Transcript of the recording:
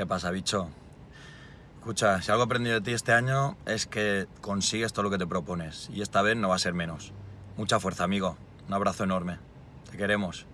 ¿Qué pasa, bicho? Escucha, si algo he aprendido de ti este año es que consigues todo lo que te propones y esta vez no va a ser menos. Mucha fuerza, amigo. Un abrazo enorme. Te queremos.